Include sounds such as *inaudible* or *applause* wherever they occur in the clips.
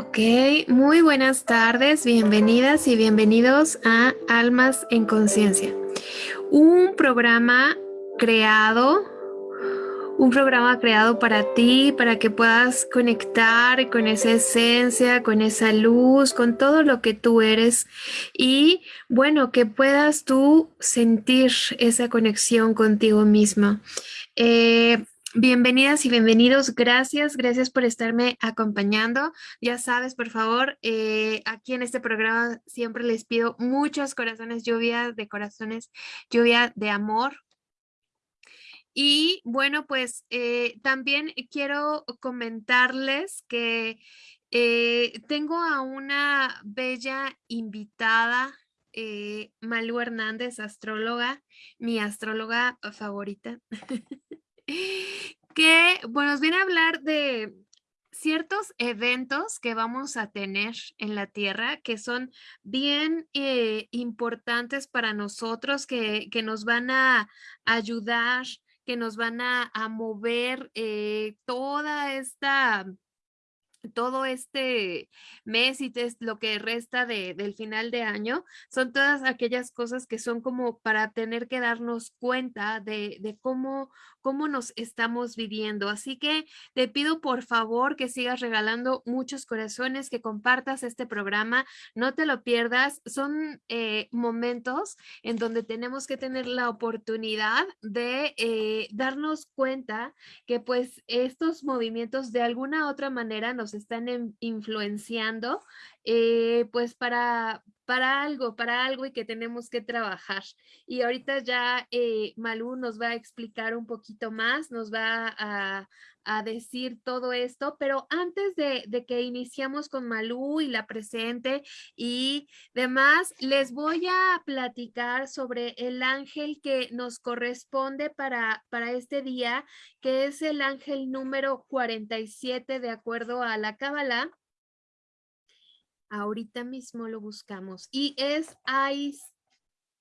Ok, muy buenas tardes, bienvenidas y bienvenidos a Almas en Conciencia, un programa creado, un programa creado para ti, para que puedas conectar con esa esencia, con esa luz, con todo lo que tú eres y bueno, que puedas tú sentir esa conexión contigo misma. Eh, Bienvenidas y bienvenidos. Gracias, gracias por estarme acompañando. Ya sabes, por favor, eh, aquí en este programa siempre les pido muchos corazones, lluvia de corazones, lluvia de amor. Y bueno, pues eh, también quiero comentarles que eh, tengo a una bella invitada Malu Hernández, astróloga, mi astróloga favorita. *laughs* que bueno, nos viene a hablar de ciertos eventos que vamos a tener en la Tierra que son bien eh, importantes para nosotros, que, que, nos van a ayudar, que nos van a, a mover eh, toda esta todo este mes y lo que resta de, del final de año son todas aquellas cosas que son como para tener que darnos cuenta de, de cómo, cómo nos estamos viviendo. Así que te pido por favor que sigas regalando muchos corazones, que compartas este programa, no te lo pierdas. Son eh, momentos en donde tenemos que tener la oportunidad de eh, darnos cuenta que pues estos movimientos de alguna otra manera nos están influenciando eh, pues para, para algo, para algo y que tenemos que trabajar. Y ahorita ya eh, Malú nos va a explicar un poquito más, nos va a, a decir todo esto, pero antes de, de, que iniciamos con Malú y la presente y demás, les voy a platicar sobre el ángel que nos corresponde para, para este día, que es el ángel número 47 de acuerdo a la Cábala Ahorita mismo lo buscamos. Y es Ais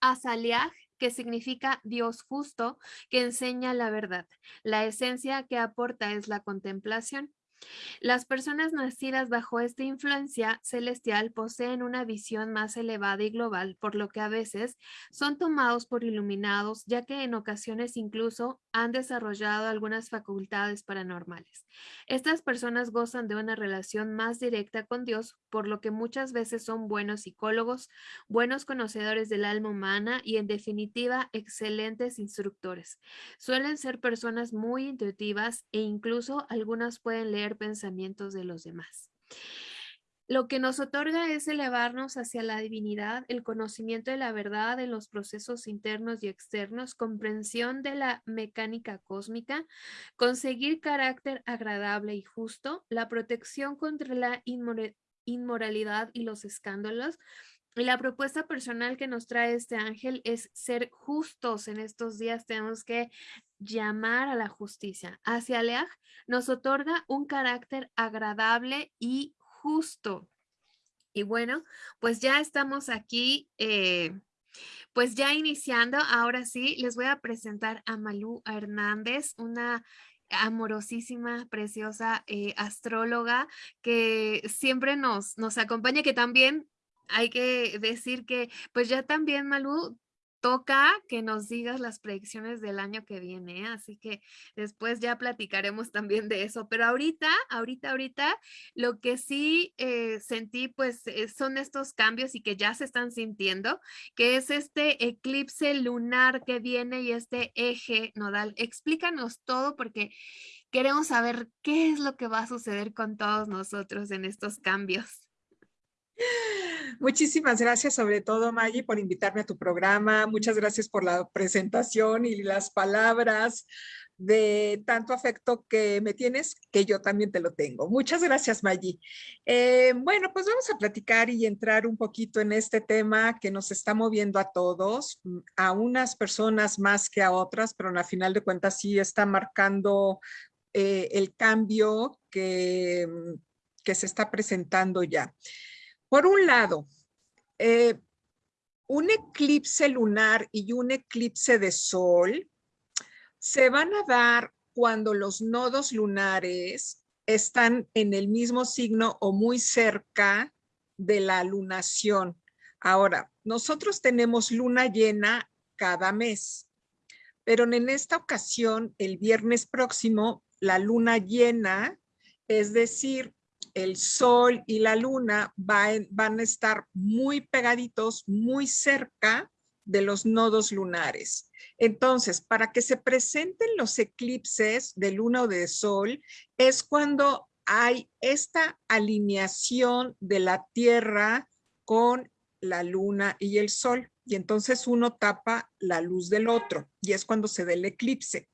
Azaliah, que significa Dios justo, que enseña la verdad. La esencia que aporta es la contemplación. Las personas nacidas bajo esta influencia celestial poseen una visión más elevada y global, por lo que a veces son tomados por iluminados, ya que en ocasiones incluso han desarrollado algunas facultades paranormales. Estas personas gozan de una relación más directa con Dios, por lo que muchas veces son buenos psicólogos, buenos conocedores del alma humana y en definitiva excelentes instructores. Suelen ser personas muy intuitivas e incluso algunas pueden leer pensamientos de los demás. Lo que nos otorga es elevarnos hacia la divinidad, el conocimiento de la verdad en los procesos internos y externos, comprensión de la mecánica cósmica, conseguir carácter agradable y justo, la protección contra la inmoralidad y los escándalos, y la propuesta personal que nos trae este ángel es ser justos en estos días. Tenemos que llamar a la justicia. Hacia Leaj nos otorga un carácter agradable y justo. Y bueno, pues ya estamos aquí, eh, pues ya iniciando. Ahora sí, les voy a presentar a Malú Hernández, una amorosísima, preciosa eh, astróloga que siempre nos, nos acompaña, que también hay que decir que pues ya también Malú toca que nos digas las predicciones del año que viene, ¿eh? así que después ya platicaremos también de eso, pero ahorita, ahorita, ahorita, lo que sí eh, sentí pues eh, son estos cambios y que ya se están sintiendo, que es este eclipse lunar que viene y este eje nodal. Explícanos todo porque queremos saber qué es lo que va a suceder con todos nosotros en estos cambios. Muchísimas gracias, sobre todo, Maggie, por invitarme a tu programa. Muchas gracias por la presentación y las palabras de tanto afecto que me tienes, que yo también te lo tengo. Muchas gracias, Maggie. Eh, bueno, pues vamos a platicar y entrar un poquito en este tema que nos está moviendo a todos, a unas personas más que a otras, pero a final de cuentas sí está marcando eh, el cambio que, que se está presentando ya. Por un lado, eh, un eclipse lunar y un eclipse de sol se van a dar cuando los nodos lunares están en el mismo signo o muy cerca de la lunación. Ahora, nosotros tenemos luna llena cada mes, pero en esta ocasión, el viernes próximo, la luna llena, es decir, el sol y la luna van a estar muy pegaditos, muy cerca de los nodos lunares. Entonces, para que se presenten los eclipses de luna o de sol, es cuando hay esta alineación de la Tierra con la luna y el sol. Y entonces uno tapa la luz del otro y es cuando se da el eclipse.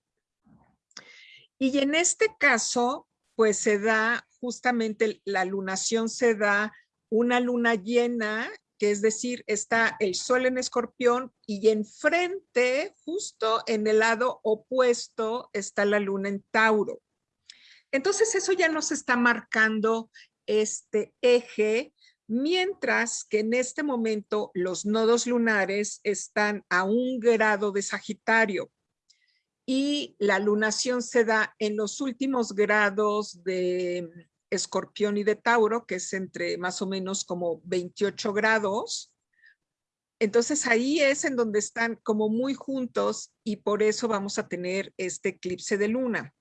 Y en este caso, pues se da justamente la lunación, se da una luna llena que es decir, está el sol en escorpión y enfrente, justo en el lado opuesto, está la luna en Tauro. Entonces eso ya nos está marcando este eje, mientras que en este momento los nodos lunares están a un grado de Sagitario y la lunación se da en los últimos grados de escorpión y de Tauro, que es entre más o menos como 28 grados. Entonces ahí es en donde están como muy juntos y por eso vamos a tener este eclipse de luna.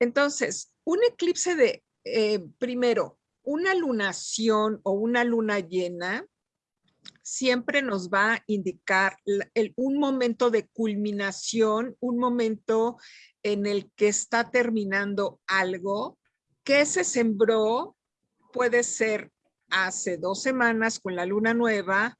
Entonces, un eclipse de, eh, primero, una lunación o una luna llena siempre nos va a indicar un momento de culminación, un momento en el que está terminando algo que se sembró puede ser hace dos semanas con la luna nueva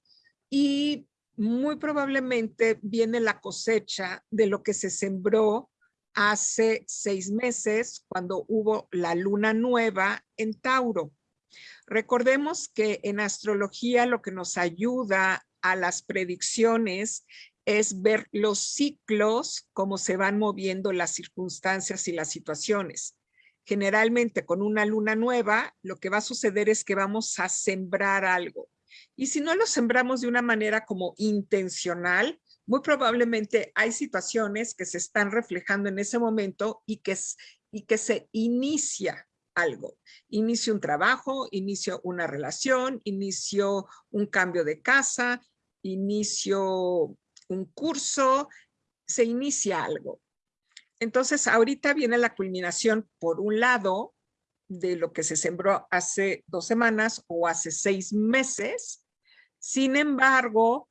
y muy probablemente viene la cosecha de lo que se sembró hace seis meses cuando hubo la luna nueva en Tauro. Recordemos que en astrología lo que nos ayuda a las predicciones es ver los ciclos, cómo se van moviendo las circunstancias y las situaciones generalmente con una luna nueva, lo que va a suceder es que vamos a sembrar algo. Y si no lo sembramos de una manera como intencional, muy probablemente hay situaciones que se están reflejando en ese momento y que, y que se inicia algo. Inicio un trabajo, inicio una relación, inicio un cambio de casa, inicio un curso, se inicia algo. Entonces, ahorita viene la culminación, por un lado, de lo que se sembró hace dos semanas o hace seis meses. Sin embargo,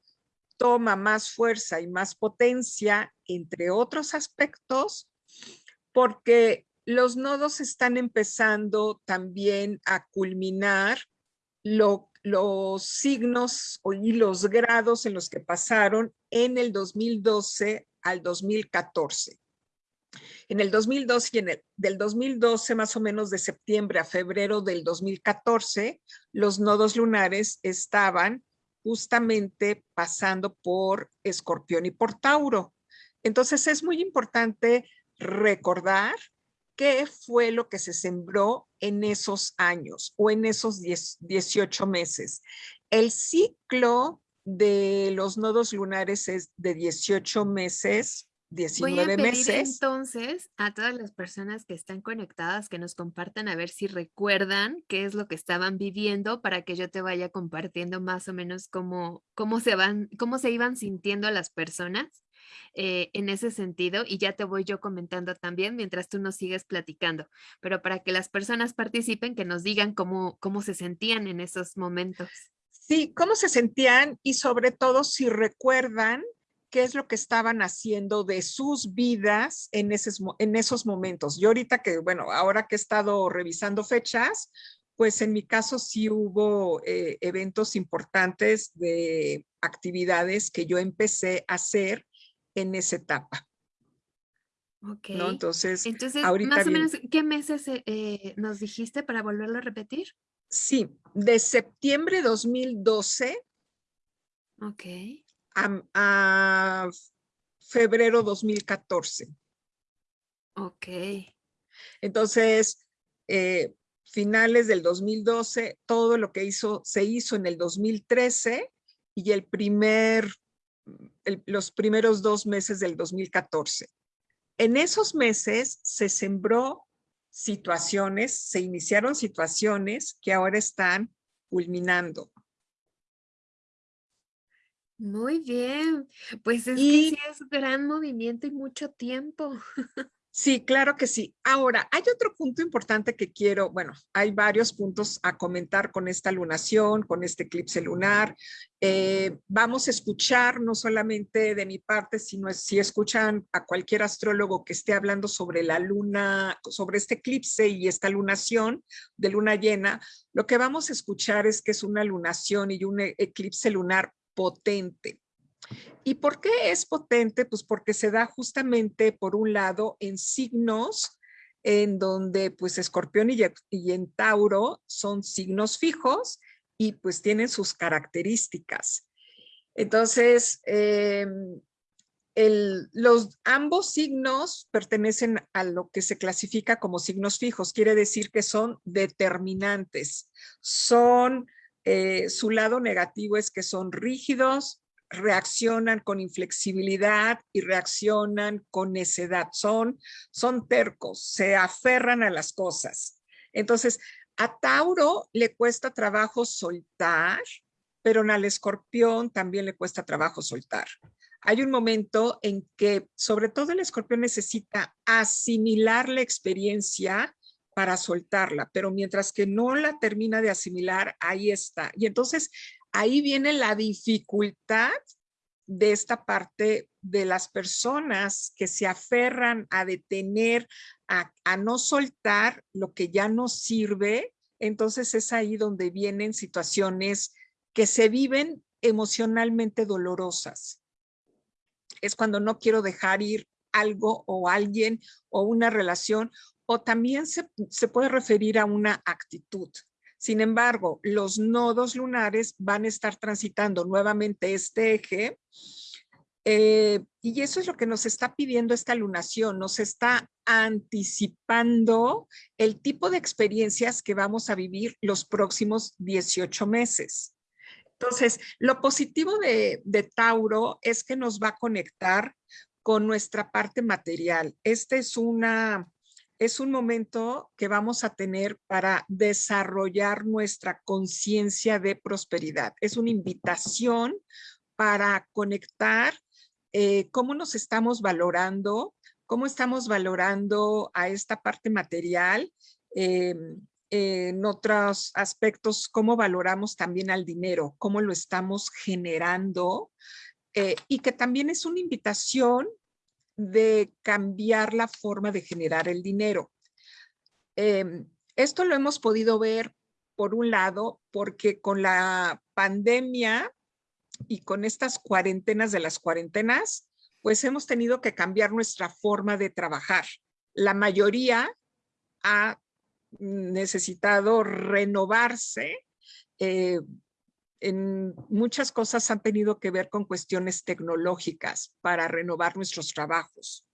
toma más fuerza y más potencia, entre otros aspectos, porque los nodos están empezando también a culminar los signos y los grados en los que pasaron en el 2012 al 2014. En el 2012 y en el del 2012, más o menos de septiembre a febrero del 2014, los nodos lunares estaban justamente pasando por Escorpión y por Tauro. Entonces es muy importante recordar qué fue lo que se sembró en esos años o en esos 18 meses. El ciclo de los nodos lunares es de 18 meses 19 Voy a pedir meses. entonces a todas las personas que están conectadas que nos compartan a ver si recuerdan qué es lo que estaban viviendo para que yo te vaya compartiendo más o menos cómo, cómo, se, van, cómo se iban sintiendo las personas eh, en ese sentido y ya te voy yo comentando también mientras tú nos sigues platicando, pero para que las personas participen, que nos digan cómo, cómo se sentían en esos momentos. Sí, cómo se sentían y sobre todo si recuerdan qué es lo que estaban haciendo de sus vidas en, en esos momentos. Yo ahorita que, bueno, ahora que he estado revisando fechas, pues en mi caso sí hubo eh, eventos importantes de actividades que yo empecé a hacer en esa etapa. Ok. Entonces, Entonces más o menos, ¿qué meses eh, eh, nos dijiste para volverlo a repetir? Sí, de septiembre 2012. Ok a, febrero 2014. Ok. Entonces, eh, finales del 2012, todo lo que hizo, se hizo en el 2013 y el primer, los primeros dos meses del 2014. En esos meses se sembró situaciones, se iniciaron situaciones que ahora están culminando. Muy bien, pues es que sí es gran movimiento y mucho tiempo. *laughs* Sí, claro que sí. Ahora, hay otro punto importante que quiero, bueno, hay varios puntos a comentar con esta lunación, con este eclipse lunar. Eh, vamos a escuchar no solamente de mi parte, sino si escuchan a cualquier astrólogo que esté hablando sobre la luna, sobre este eclipse y esta lunación de luna llena, lo que vamos a escuchar es que es una lunación y un e-, eclipse lunar potente. ¿Y por qué es potente? Pues porque se da justamente, por un lado, en signos en donde pues Escorpión y, en Tauro son signos fijos y pues tienen sus características. Entonces, em, los, ambos signos pertenecen a lo que se clasifica como signos fijos, quiere decir que son determinantes, son, eh, su lado negativo es que son rígidos, reaccionan con inflexibilidad y reaccionan con necedad. Son, son tercos, se aferran a las cosas. Entonces, a Tauro le cuesta trabajo soltar, pero al escorpión también le cuesta trabajo soltar. Hay un momento en que, sobre todo el escorpión necesita asimilar la experiencia para soltarla, pero mientras que no la termina de asimilar, ahí está. Y entonces ahí viene la dificultad de esta parte de las personas que se aferran a detener, a, no soltar lo que ya no sirve, entonces es ahí donde vienen situaciones que se viven emocionalmente dolorosas. Es cuando no quiero dejar ir algo o alguien o una relación, o también se, se puede referir a una actitud. Sin embargo, los nodos lunares van a estar transitando nuevamente este eje eh, y eso es lo que nos está pidiendo esta lunación, nos está anticipando el tipo de experiencias que vamos a vivir los próximos 18 meses. Entonces, lo positivo de, de Tauro es que nos va a conectar con nuestra parte material. Esta es una es un momento que vamos a tener para desarrollar nuestra conciencia de prosperidad. Es una invitación para conectar eh, cómo nos estamos valorando, cómo estamos valorando a esta parte material, em, en otros aspectos, cómo valoramos también al dinero, cómo lo estamos generando, eh, y que también es una invitación de cambiar la forma de generar el dinero. Em, esto lo hemos podido ver, por un lado, porque con la pandemia y con estas cuarentenas de las cuarentenas, pues hemos tenido que cambiar nuestra forma de trabajar. La mayoría ha necesitado renovarse eh, en muchas cosas han tenido que ver con cuestiones tecnológicas para renovar nuestros trabajos.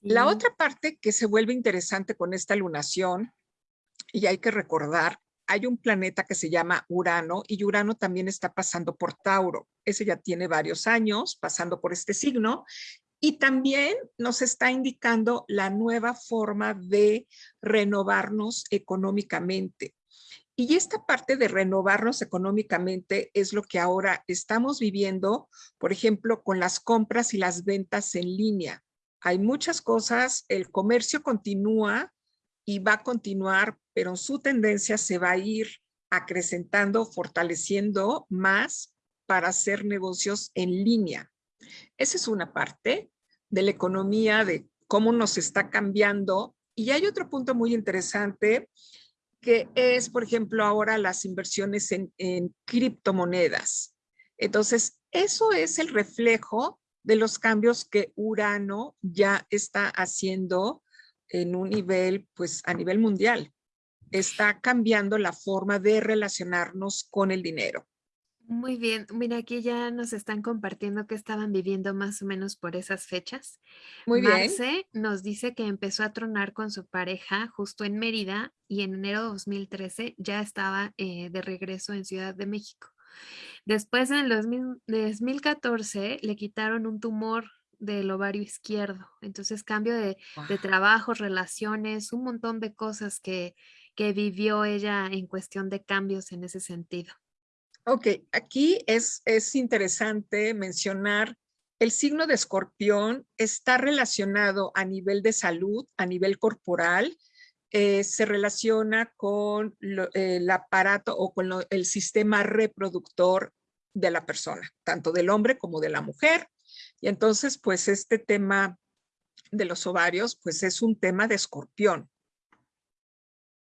La otra parte que se vuelve interesante con esta lunación, y hay que recordar, hay un planeta que se llama Urano y Urano también está pasando por Tauro. Ese ya tiene varios años pasando por este signo y también nos está indicando la nueva forma de renovarnos económicamente. Y esta parte de renovarnos económicamente es lo que ahora estamos viviendo, por ejemplo, con las compras y las ventas en línea. Hay muchas cosas, el comercio continúa y va a continuar, pero su tendencia se va a ir acrecentando, fortaleciendo más para hacer negocios en línea. Esa es una parte de la economía, de cómo nos está cambiando. Y hay otro punto muy interesante que es, por ejemplo, ahora las inversiones en, criptomonedas. Entonces, eso es el reflejo de los cambios que Urano ya está haciendo en un nivel, pues a nivel mundial. Está cambiando la forma de relacionarnos con el dinero. Muy bien, mira, aquí ya nos están compartiendo que estaban viviendo más o menos por esas fechas. Muy bien. Marce nos dice que empezó a tronar con su pareja justo en Mérida y en enero de 2013 ya estaba eh, de regreso en Ciudad de México. Después en el 2014 le quitaron un tumor del ovario izquierdo. Entonces cambio de, de trabajos, relaciones, un montón de cosas que, que vivió ella en cuestión de cambios en ese sentido. Ok, aquí es, es interesante mencionar el signo de escorpión está relacionado a nivel de salud, a nivel corporal, eh, se relaciona con el aparato o con el sistema reproductor de la persona, tanto del hombre como de la mujer. Y entonces, pues este tema de los ovarios, pues es un tema de escorpión.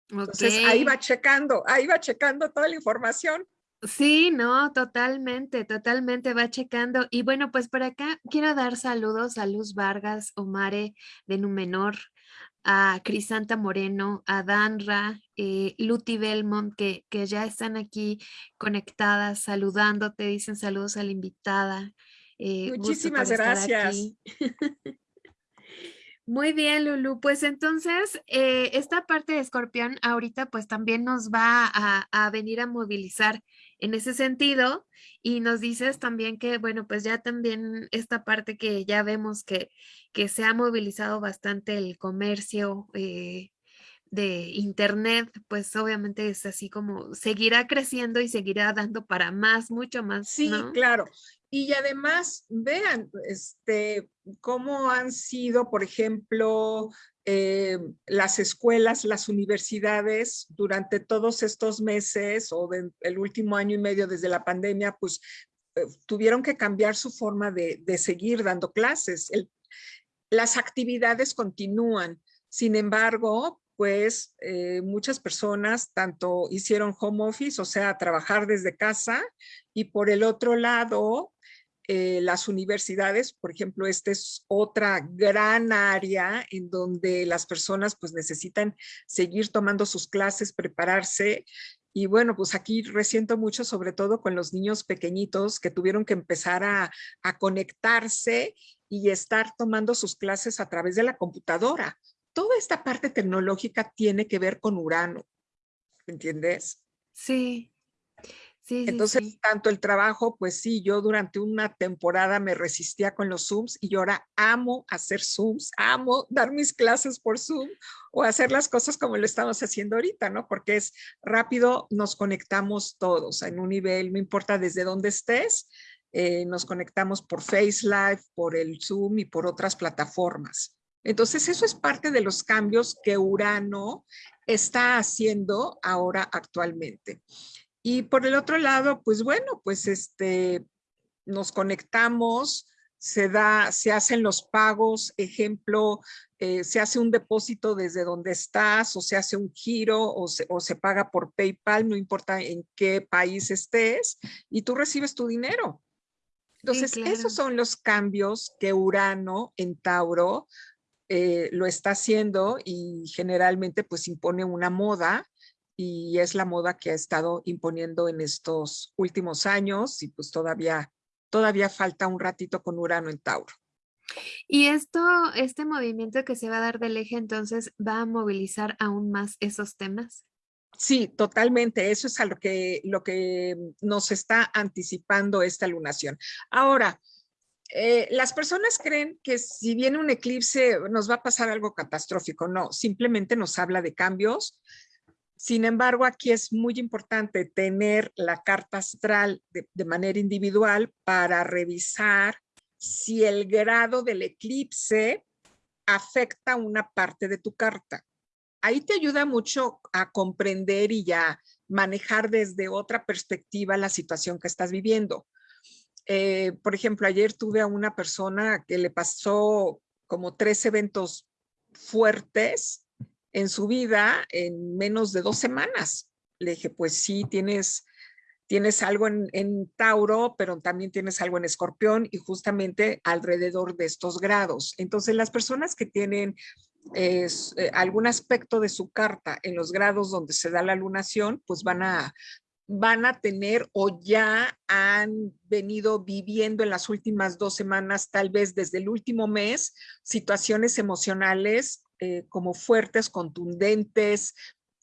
Entonces ahí va checando, ahí va checando toda la información. Sí, no, totalmente, totalmente va checando. Y bueno, pues por acá quiero dar saludos a Luz Vargas, Omare de Numenor, a Crisanta Moreno, a Danra, eh, Luti Belmont, que, que ya están aquí conectadas, saludándote, dicen saludos a la invitada. Eh, Muchísimas gracias. *laughs* Muy bien, Lulu. Pues entonces, eh, esta parte de escorpión ahorita pues también nos va a, a, venir a movilizar en ese sentido. Y nos dices también que, bueno, pues ya también esta parte que ya vemos que, que se ha movilizado bastante el comercio eh, de Internet, pues obviamente es así como seguirá creciendo y seguirá dando para más, mucho más. Sí, claro. Y además, vean, este, cómo han sido, por ejemplo, eh, las escuelas, las universidades durante todos estos meses o el último año y medio desde la pandemia, pues eh, tuvieron que cambiar su forma de, seguir dando clases. las actividades continúan. Sin embargo, pues eh, muchas personas tanto hicieron home office, o sea, trabajar desde casa, y por el otro lado, eh, las universidades, por ejemplo, esta es otra gran área en donde las personas pues necesitan seguir tomando sus clases, prepararse. Y bueno, pues aquí resiento mucho, sobre todo con los niños pequeñitos que tuvieron que empezar a, a conectarse y estar tomando sus clases a través de la computadora. Toda esta parte tecnológica tiene que ver con Urano, ¿entiendes? Sí, entonces, tanto el trabajo, pues sí, yo durante una temporada me resistía con los Zooms y yo ahora amo hacer Zooms, amo dar mis clases por Zoom o hacer las cosas como lo estamos haciendo ahorita, ¿no? Porque es rápido, nos conectamos todos en un nivel, no importa desde dónde estés, eh, nos conectamos por FaceLive, por el Zoom y por otras plataformas. Entonces, eso es parte de los cambios que Urano está haciendo ahora actualmente. Y por el otro lado, pues bueno, pues este, nos conectamos, se da, se hacen los pagos, ejemplo, eh, se hace un depósito desde donde estás o se hace un giro o se, o se paga por PayPal, no importa en qué país estés, y tú recibes tu dinero. Entonces, esos son los cambios que Urano en Tauro eh, lo está haciendo y generalmente pues impone una moda y es la moda que ha estado imponiendo en estos últimos años y pues todavía, todavía falta un ratito con Urano en Tauro. Y esto, este movimiento que se va a dar del eje entonces va a movilizar aún más esos temas. Sí, totalmente. Eso es a lo que, lo que nos está anticipando esta lunación. Ahora, eh, las personas creen que si viene un eclipse nos va a pasar algo catastrófico. No, simplemente nos habla de cambios, sin embargo, aquí es muy importante tener la carta astral de, manera individual para revisar si el grado del eclipse afecta una parte de tu carta. Ahí te ayuda mucho a comprender y a manejar desde otra perspectiva la situación que estás viviendo. Eh, por ejemplo, ayer tuve a una persona que le pasó como tres eventos fuertes en su vida en menos de dos semanas. Le dije, pues sí, tienes, tienes algo en, Tauro, pero también tienes algo en Escorpión y justamente alrededor de estos grados. Entonces, las personas que tienen eh, algún aspecto de su carta en los grados donde se da la lunación, pues van a, van a tener o ya han venido viviendo en las últimas dos semanas, tal vez desde el último mes, situaciones emocionales eh, como fuertes, contundentes,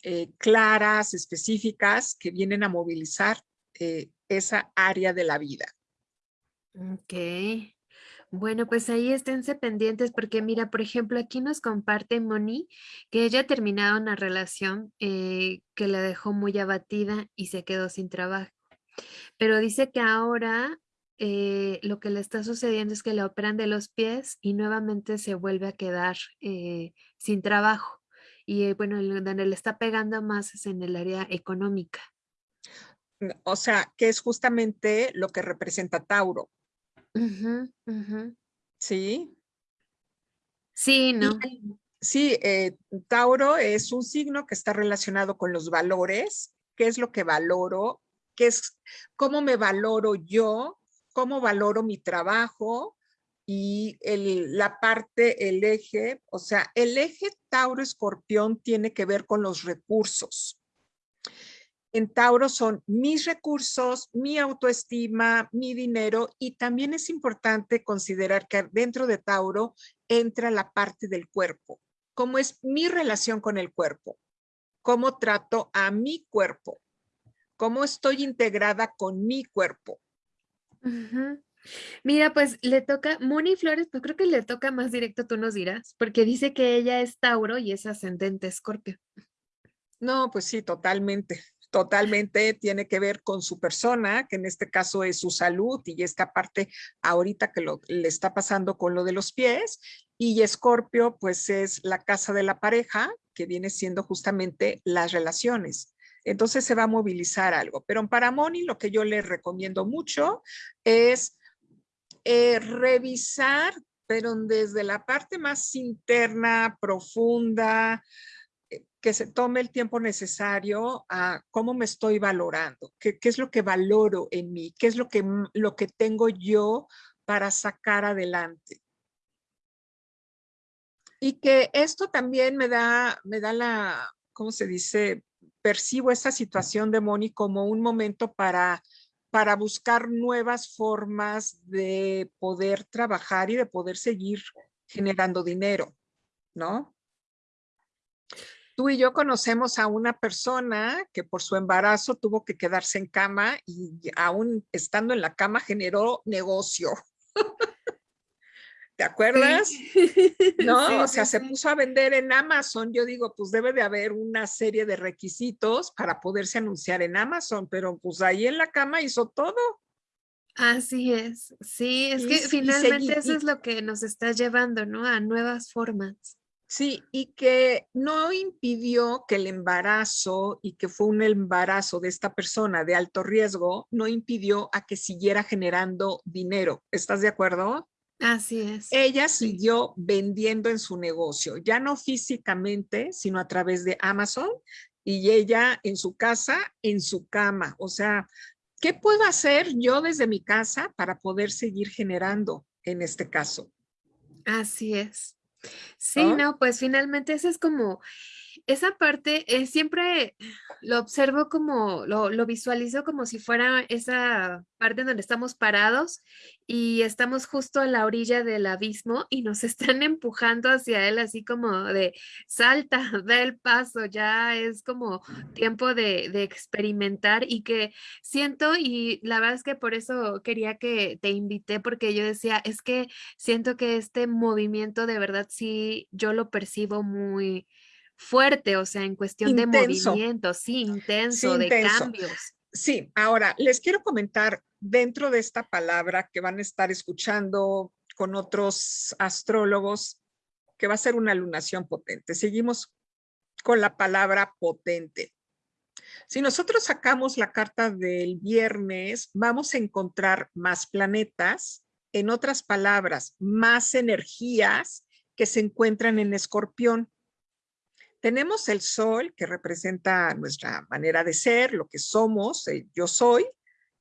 eh, claras, específicas, que vienen a movilizar eh, esa área de la vida. Ok. Bueno, pues ahí esténse pendientes porque mira, por ejemplo, aquí nos comparte Moni que ella ha terminado una relación que la dejó muy abatida y se quedó sin trabajo. Pero dice que ahora eh, lo que le está sucediendo es que le operan de los pies y nuevamente se vuelve a quedar eh, sin trabajo. Y bueno, donde le está pegando más es en el área económica. O sea, que es justamente lo que representa Tauro. Sí. Sí, ¿no? sí, eh, Tauro es un signo que está relacionado con los valores. ¿Qué es lo que valoro? ¿Qué es, ¿Cómo me valoro yo? ¿Cómo valoro mi trabajo? Y el, la parte, el eje, o sea, el eje Tauro-Escorpión tiene que ver con los recursos en Tauro son mis recursos, mi autoestima, mi dinero y también es importante considerar que dentro de Tauro entra la parte del cuerpo. ¿Cómo es mi relación con el cuerpo? ¿Cómo trato a mi cuerpo? ¿Cómo estoy integrada con mi cuerpo? Mira, pues le toca, Moni Flores, pues creo que le toca más directo, tú nos dirás, porque dice que ella es Tauro y es ascendente Escorpio. No, pues sí, totalmente totalmente tiene que ver con su persona, que en este caso es su salud y esta parte ahorita que le está pasando con lo de los pies. Y Escorpio, pues es la casa de la pareja, que viene siendo justamente las relaciones. Entonces se va a movilizar algo. Pero para Moni lo que yo le recomiendo mucho es eh, revisar, pero desde la parte más interna, profunda, que se tome el tiempo necesario a cómo me estoy valorando, qué, qué es lo que valoro en mí, qué es lo que, lo que tengo yo para sacar adelante. Y que esto también me da, me da la, ¿cómo se dice? Percibo esta situación de Moni como un momento para, para buscar nuevas formas de poder trabajar y de poder seguir generando dinero, ¿no? Tú y yo conocemos a una persona que por su embarazo tuvo que quedarse en cama y aún estando en la cama generó negocio. ¿Te acuerdas? ¿No? o sea, se puso a vender en Amazon. Yo digo, pues debe de haber una serie de requisitos para poderse anunciar en Amazon, pero pues ahí en la cama hizo todo. Así es. Sí, es que finalmente eso es lo que nos está llevando, ¿no? A nuevas formas. Sí, y que no impidió que el embarazo y que fue un embarazo de esta persona de alto riesgo, no impidió a que siguiera generando dinero. ¿Estás de acuerdo? Así es. Ella siguió vendiendo en su negocio, ya no físicamente, sino a través de Amazon y ella en su casa, en su cama. O sea, ¿qué puedo hacer yo desde mi casa para poder seguir generando en este caso? Así es. Sí, no, pues finalmente esa es como, esa parte eh, siempre lo observo como, lo, visualizo como si fuera esa parte donde estamos parados y estamos justo a la orilla del abismo y nos *laughs* están empujando hacia él así como de salta, *laughs* da el paso, ya es como tiempo de, de experimentar y que siento y la verdad es que por eso quería que te invité porque yo decía, es que siento que este movimiento de verdad sí, yo lo percibo muy fuerte, o sea, en cuestión de movimiento, sí, intenso, de cambios. Sí, ahora les quiero comentar dentro de esta palabra que van a estar escuchando con otros astrólogos, que va a ser una lunación potente. Seguimos con la palabra potente. Si nosotros sacamos la carta del viernes, vamos a encontrar más planetas, en otras palabras, más energías que se encuentran en escorpión. Tenemos el sol, que representa nuestra manera de ser, lo que somos, eh, yo soy,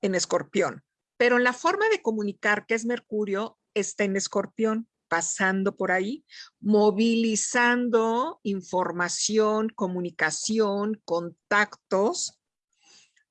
en escorpión. Pero la forma de comunicar, que es Mercurio, está en escorpión, pasando por ahí, movilizando información, comunicación, contactos.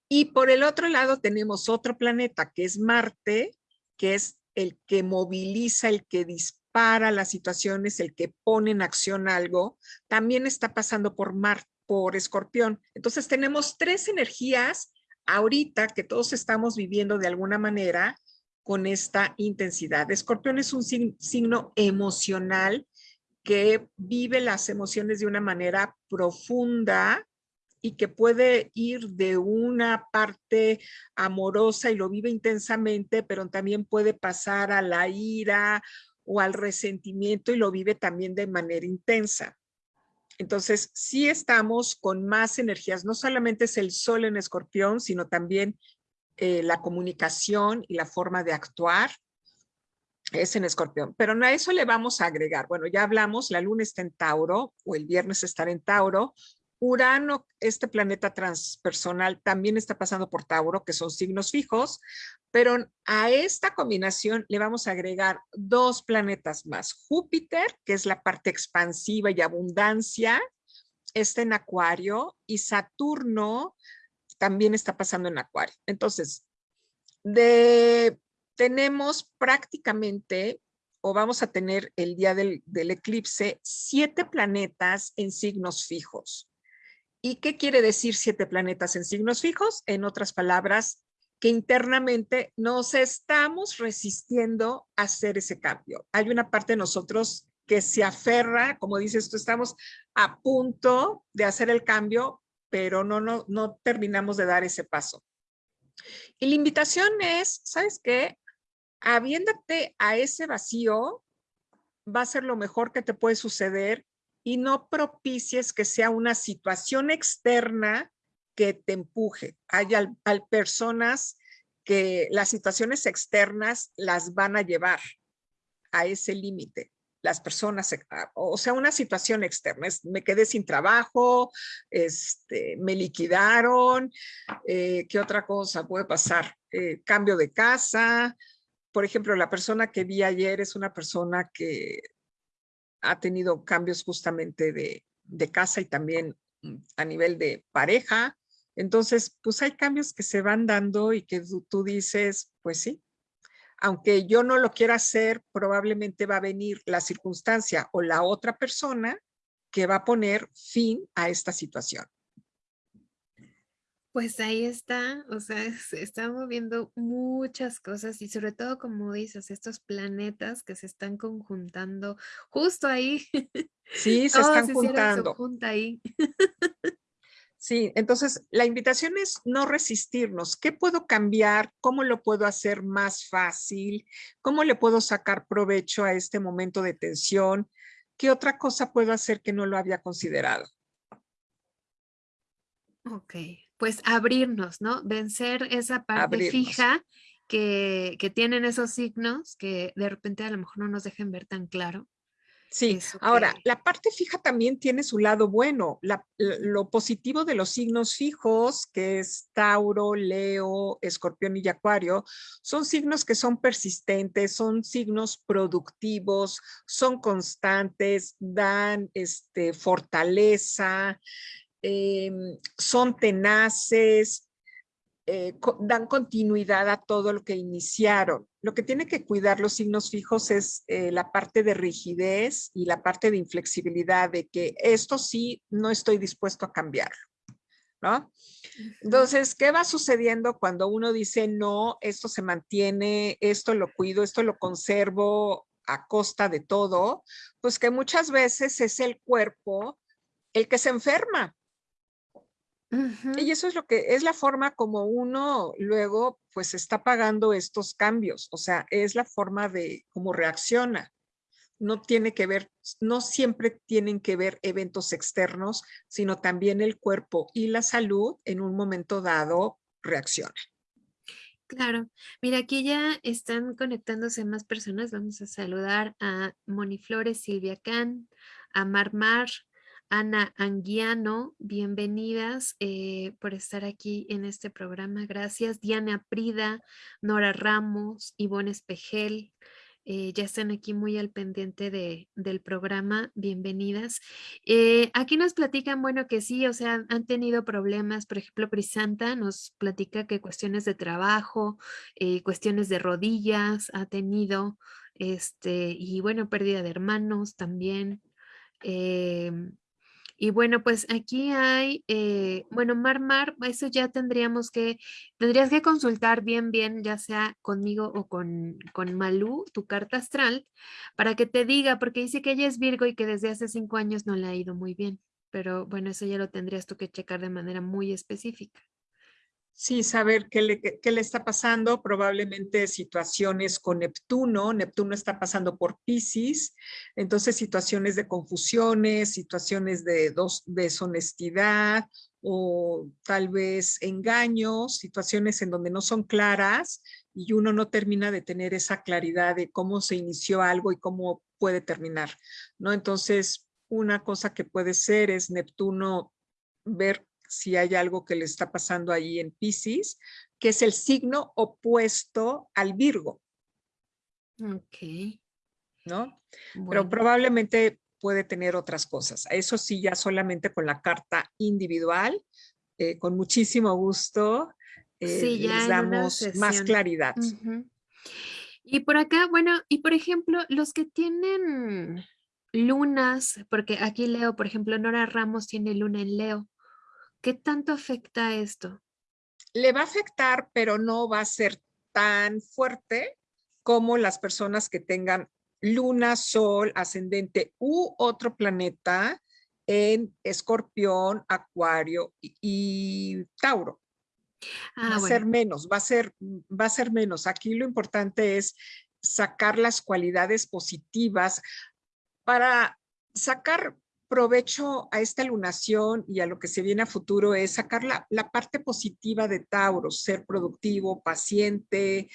Y por el otro lado tenemos otro planeta, que es Marte, que es el que moviliza, el que dispara para las situaciones, el que pone en acción algo, también está pasando por Mar, por Escorpión. Entonces tenemos tres energías ahorita que todos estamos viviendo de alguna manera con esta intensidad. Escorpión es un signo emocional que vive las emociones de una manera profunda y que puede ir de una parte amorosa y lo vive intensamente, pero también puede pasar a la ira o al resentimiento y lo vive también de manera intensa. Entonces, sí estamos con más energías, no solamente es el sol en escorpión, sino también eh, la comunicación y la forma de actuar es en escorpión. Pero a eso le vamos a agregar, bueno, ya hablamos, la luna está en Tauro o el viernes estará en Tauro, Urano, este planeta transpersonal, también está pasando por Tauro, que son signos fijos, pero a esta combinación le vamos a agregar dos planetas más. Júpiter, que es la parte expansiva y abundancia, está en Acuario, y Saturno también está pasando en Acuario. Entonces, tenemos prácticamente o vamos a tener el día del, eclipse siete planetas en signos fijos. ¿Y qué quiere decir siete planetas en signos fijos? En otras palabras, que internamente nos estamos resistiendo a hacer ese cambio. Hay una parte de nosotros que se aferra, como dices tú, estamos a punto de hacer el cambio, pero no, no, no terminamos de dar ese paso. Y la invitación es, ¿sabes qué? Habiéndote a ese vacío, va a ser lo mejor que te puede suceder y no propicies que sea una situación externa que te empuje. Hay personas que las situaciones externas las van a llevar a ese límite. Las personas, o sea, una situación externa, me quedé sin trabajo, este, me liquidaron, eh, ¿qué otra cosa puede pasar? Eh, cambio de casa, por ejemplo, la persona que vi ayer es una persona que ha tenido cambios justamente de, casa y también mm, a nivel de pareja. Entonces, pues hay cambios que se van dando y que tú, dices, pues sí, aunque yo no lo quiera hacer, probablemente va a venir la circunstancia o la otra persona que va a poner fin a esta situación. Pues ahí está, o sea, *laughs* se están moviendo muchas cosas y sobre todo, como dices, estos planetas que se están conjuntando justo ahí. Sí, *laughs* se están juntando. junta ahí. Sí, entonces la invitación es no resistirnos. ¿Qué puedo cambiar? ¿Cómo lo puedo hacer más fácil? ¿Cómo le puedo sacar provecho a este momento de tensión? ¿Qué otra cosa puedo hacer que no lo había considerado? Ok, pues abrirnos, ¿no? Vencer esa parte fija que, tienen esos signos que de repente a lo mejor no nos dejen ver tan claro. Sí, ahora, la parte fija también tiene su lado bueno. lo positivo de los signos fijos, que es Tauro, Leo, Escorpión y Acuario, son signos que son persistentes, son signos productivos, son constantes, dan este, fortaleza, Em, son tenaces, eh, dan continuidad a todo lo que iniciaron. Lo que tiene que cuidar los signos fijos es eh, la parte de rigidez y la parte de inflexibilidad, de que esto sí no estoy dispuesto a cambiarlo. ¿No? Entonces, ¿qué va sucediendo cuando uno dice, no, esto se mantiene, esto lo cuido, esto lo conservo a costa de todo? Pues que muchas veces es el cuerpo el que se enferma, y eso es lo que es la forma como uno luego pues está pagando estos cambios, o sea, es la forma de cómo reacciona. No tiene que ver, no siempre tienen que ver eventos externos, sino también el cuerpo y la salud en un momento dado reacciona. Claro, mira, aquí ya están conectándose más personas. Vamos a saludar a Moni Flores, Silvia Can, a Marmar, Ana Anguiano, bienvenidas eh, por estar aquí en este programa. Gracias. Diana Prida, Nora Ramos, Ivonne Espejel, eh, ya están aquí muy al pendiente de, del programa. Bienvenidas. Eh, aquí nos platican, bueno, que sí, o sea, han tenido problemas. Por ejemplo, Prisanta nos platica que cuestiones de trabajo, cuestiones de rodillas ha tenido, este, y bueno, pérdida de hermanos también. Y bueno, pues aquí hay, eh, bueno, Mar Mar, eso ya tendríamos que, tendrías que consultar bien, bien, ya sea conmigo o con, con Malú, tu carta astral, para que te diga, porque dice que ella es Virgo y que desde hace cinco años no le ha ido muy bien. Pero bueno, eso ya lo tendrías tú que checar de manera muy específica. Sí, saber qué le, qué le, está pasando, probablemente situaciones con Neptuno, Neptuno está pasando por Pisces, entonces situaciones de confusiones, situaciones de dos, deshonestidad o tal vez engaños, situaciones en donde no son claras y uno no termina de tener esa claridad de cómo se inició algo y cómo puede terminar, ¿no? Entonces, una cosa que puede ser es Neptuno ver si hay algo que le está pasando ahí en Pisces, que es el signo opuesto al Virgo. Ok. ¿No? Pero probablemente puede tener otras cosas. Eso sí, ya solamente con la carta individual, eh, con muchísimo gusto, eh, les damos más claridad. Y por acá, bueno, y por ejemplo, los que tienen lunas, porque aquí Leo, por ejemplo, Nora Ramos tiene luna en Leo. ¿Qué tanto afecta esto? Le va a afectar, pero no va a ser tan fuerte como las personas que tengan luna, sol, ascendente u otro planeta en escorpión, acuario y, tauro. va a ah, ser menos, va a ser, va a ser menos. Aquí lo importante es sacar las cualidades positivas para sacar provecho a esta lunación y a lo que se viene a futuro es sacar la, parte positiva de Tauro, ser productivo, paciente,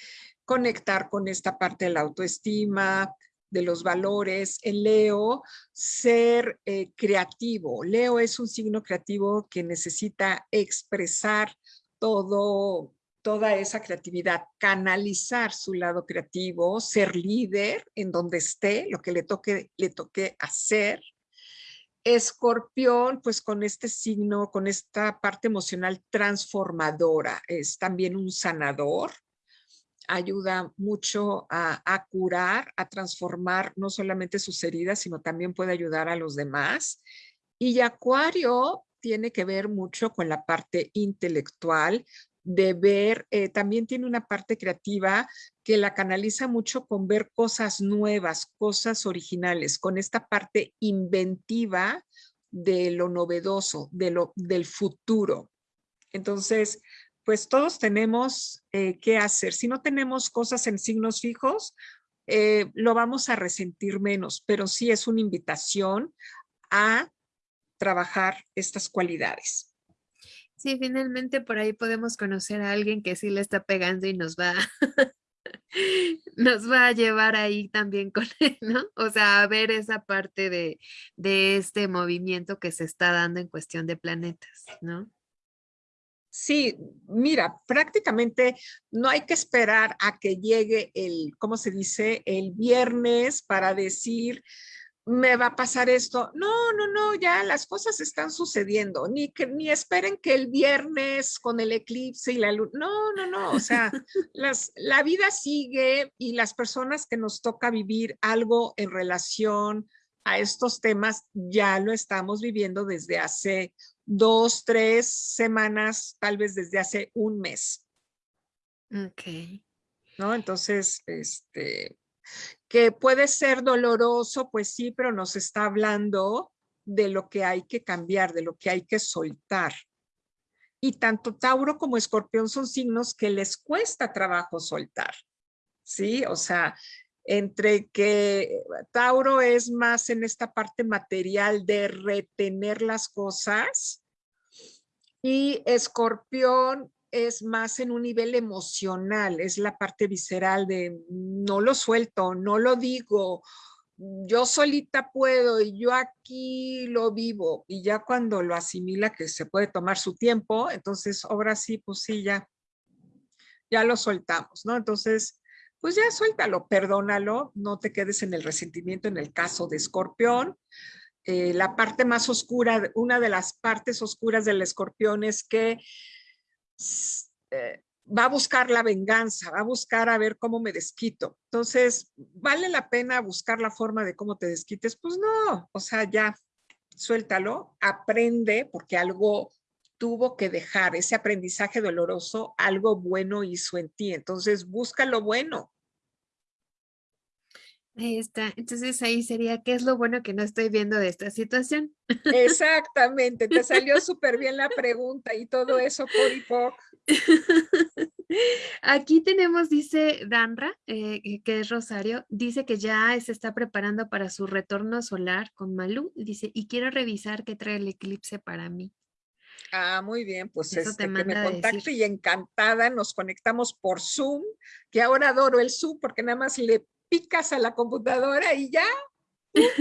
conectar con esta parte de la autoestima, de los valores. En Leo, ser eh, creativo. Leo es un signo creativo que necesita expresar todo, toda esa creatividad, canalizar su lado creativo, ser líder en donde esté, lo que le toque, le toque hacer, Escorpión, pues con este signo, con esta parte emocional transformadora, es también un sanador, ayuda mucho a, curar, a transformar no solamente sus heridas, sino también puede ayudar a los demás. Y Acuario tiene que ver mucho con la parte intelectual, de ver, eh, también tiene una parte creativa que la canaliza mucho con ver cosas nuevas, cosas originales, con esta parte inventiva de lo novedoso, de lo, del futuro. Entonces, pues todos tenemos eh, que hacer. Si no tenemos cosas en signos fijos, eh, lo vamos a resentir menos, pero sí es una invitación a trabajar estas cualidades. Sí, finalmente por ahí podemos conocer a alguien que sí le está pegando y nos va, *laughs* nos va a llevar ahí también con él, ¿no? O sea, a ver esa parte de, de este movimiento que se está dando en cuestión de planetas, ¿no? Sí, mira, prácticamente no hay que esperar a que llegue el, ¿cómo se dice? El viernes para decir, me va a pasar esto. No, no, no, ya las cosas están sucediendo. Ni, que, ni esperen que el viernes con el eclipse y la luz. No, no, no. O sea, *laughs* las, la vida sigue y las personas que nos toca vivir algo en relación a estos temas ya lo estamos viviendo desde hace dos, tres semanas, tal vez desde hace un mes. Ok. ¿No? Entonces, este, que puede ser doloroso, pues sí, pero nos está hablando de lo que hay que cambiar, de lo que hay que soltar. Y tanto Tauro como Escorpión son signos que les cuesta trabajo soltar, ¿sí? O sea, entre que Tauro es más en esta parte material de retener las cosas y Escorpión es más en un nivel emocional, es la parte visceral de no lo suelto, no lo digo, yo solita puedo y yo aquí lo vivo y ya cuando lo asimila que se puede tomar su tiempo, entonces ahora sí, pues sí, ya, lo soltamos, ¿no? Entonces, pues ya suéltalo, perdónalo, no te quedes en el resentimiento en el caso de escorpión. Eh, la parte más oscura, una de las partes oscuras del escorpión es que eh, va a buscar la venganza, va a buscar a ver cómo me desquito. Entonces, ¿vale la pena buscar la forma de cómo te desquites? Pues no, o sea, ya, suéltalo, aprende, porque algo tuvo que dejar, ese aprendizaje doloroso, algo bueno hizo en ti. Entonces, busca lo bueno. Ahí está. Entonces ahí sería, ¿qué es lo bueno que no estoy viendo de esta situación? Exactamente, te salió *laughs* súper bien la pregunta y todo eso por y por. *laughs* Aquí tenemos, dice Danra, eh, que es Rosario, dice que ya se está preparando para su retorno solar con Malú. Dice, y quiero revisar qué trae el eclipse para mí. Ah, muy bien, pues este, que me contacte y encantada, nos conectamos por Zoom, que ahora adoro el Zoom porque nada más le picas a la computadora y ya